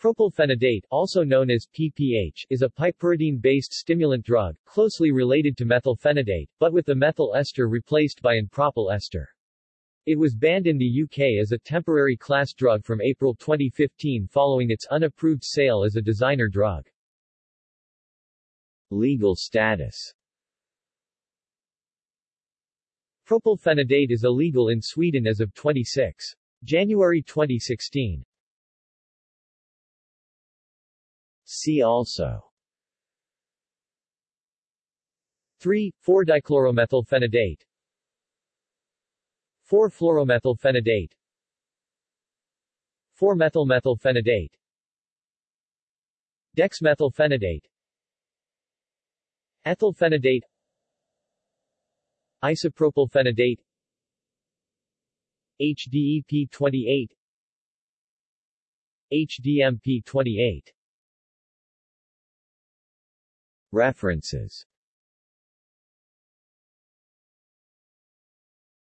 Propylphenidate, also known as PPH, is a piperidine-based stimulant drug, closely related to methylphenidate, but with the methyl ester replaced by an propyl ester. It was banned in the UK as a temporary class drug from April 2015 following its unapproved sale as a designer drug. Legal status Propylphenidate is illegal in Sweden as of 26 January 2016. See also. 3, 4-dichloromethylphenidate 4-fluoromethylphenidate 4-methylmethylphenidate Dexmethylphenidate. Ethylphenidate. Isopropylphenidate. HDEP 28 HDMP 28 References